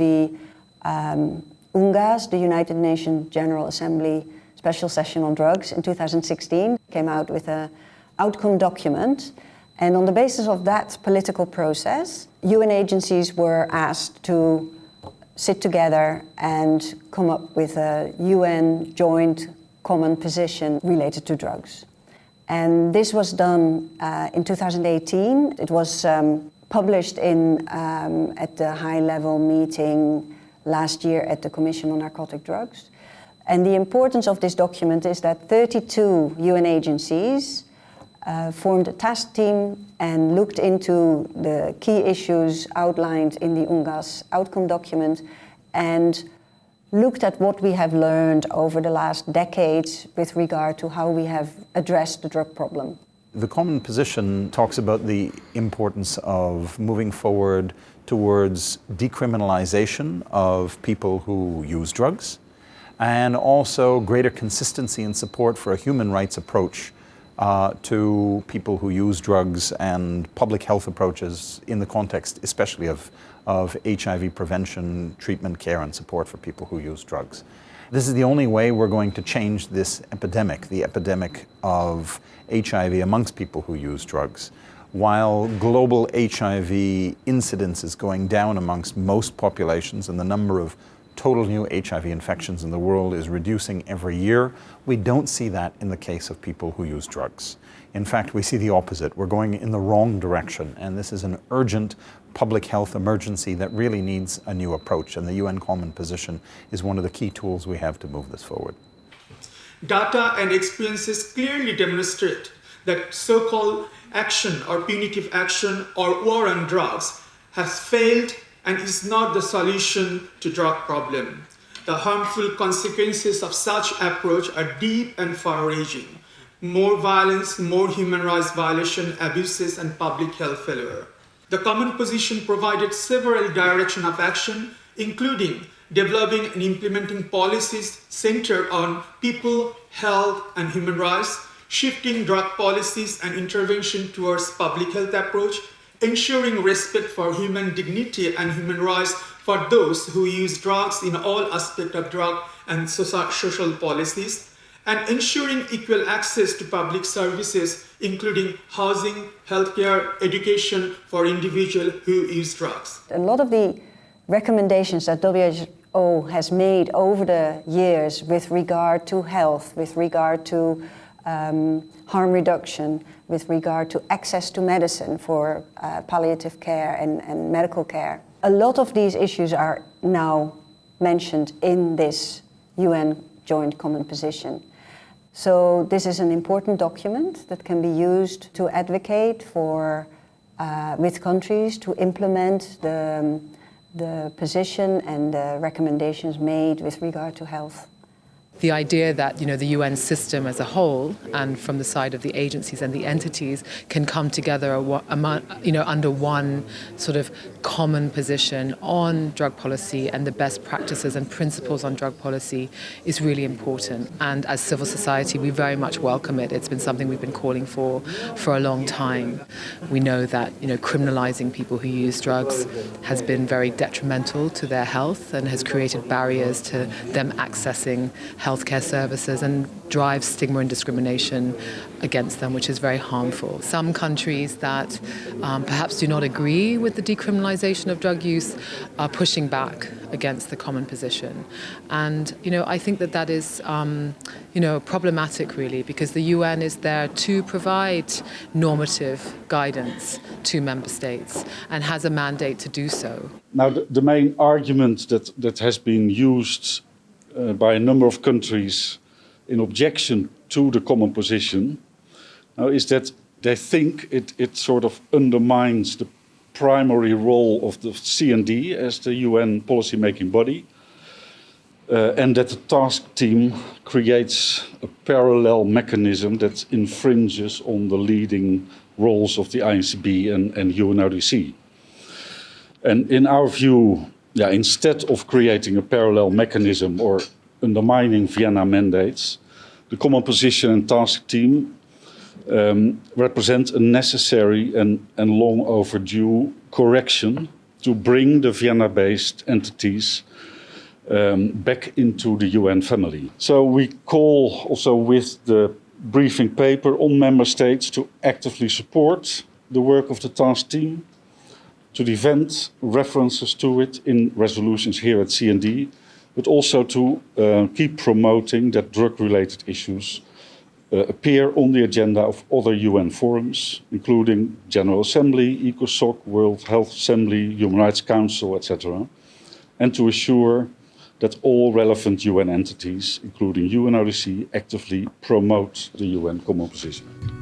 the um, UNGAS, the United Nations General Assembly Special Session on Drugs in 2016, came out with an outcome document. And on the basis of that political process, UN agencies were asked to sit together and come up with a UN joint common position related to drugs. And this was done uh, in 2018. It was um, published in, um, at the high-level meeting last year at the Commission on Narcotic Drugs. And the importance of this document is that 32 UN agencies uh, formed a task team and looked into the key issues outlined in the UNGAS outcome document and looked at what we have learned over the last decades with regard to how we have addressed the drug problem. The common position talks about the importance of moving forward towards decriminalization of people who use drugs and also greater consistency and support for a human rights approach uh, to people who use drugs and public health approaches in the context especially of, of HIV prevention, treatment, care and support for people who use drugs. This is the only way we're going to change this epidemic, the epidemic of HIV amongst people who use drugs. While global HIV incidence is going down amongst most populations and the number of total new HIV infections in the world is reducing every year. We don't see that in the case of people who use drugs. In fact, we see the opposite. We're going in the wrong direction, and this is an urgent public health emergency that really needs a new approach, and the UN Common Position is one of the key tools we have to move this forward. Data and experiences clearly demonstrate that so-called action or punitive action or war on drugs has failed and is not the solution to drug problem. The harmful consequences of such approach are deep and far-reaching. More violence, more human rights violation, abuses, and public health failure. The common position provided several directions of action, including developing and implementing policies centered on people, health, and human rights, shifting drug policies and intervention towards public health approach, ensuring respect for human dignity and human rights for those who use drugs in all aspects of drug and social policies, and ensuring equal access to public services, including housing, healthcare, education for individuals who use drugs. A lot of the recommendations that WHO has made over the years with regard to health, with regard to um, harm reduction, with regard to access to medicine for uh, palliative care and, and medical care. A lot of these issues are now mentioned in this UN Joint Common Position. So this is an important document that can be used to advocate for, uh, with countries to implement the, the position and the recommendations made with regard to health the idea that you know the UN system as a whole and from the side of the agencies and the entities can come together you know under one sort of common position on drug policy and the best practices and principles on drug policy is really important. And as civil society we very much welcome it. It's been something we've been calling for for a long time. We know that you know criminalizing people who use drugs has been very detrimental to their health and has created barriers to them accessing health healthcare services and drives stigma and discrimination against them, which is very harmful. Some countries that um, perhaps do not agree with the decriminalization of drug use are pushing back against the common position. And, you know, I think that that is, um, you know, problematic really because the UN is there to provide normative guidance to member states and has a mandate to do so. Now, the, the main argument that, that has been used uh, by a number of countries in objection to the common position now is that they think it, it sort of undermines the primary role of the CND as the UN policy-making body uh, and that the task team creates a parallel mechanism that infringes on the leading roles of the INCB and, and UNODC. And in our view, yeah, instead of creating a parallel mechanism or undermining Vienna mandates, the Common Position and Task Team um, represent a necessary and, and long overdue correction to bring the Vienna-based entities um, back into the UN family. So we call also with the briefing paper on member states to actively support the work of the task team, to defend references to it in resolutions here at CND, but also to uh, keep promoting that drug-related issues uh, appear on the agenda of other UN forums, including General Assembly, ECOSOC, World Health Assembly, Human Rights Council, etc., and to assure that all relevant UN entities, including UNODC, actively promote the UN common position.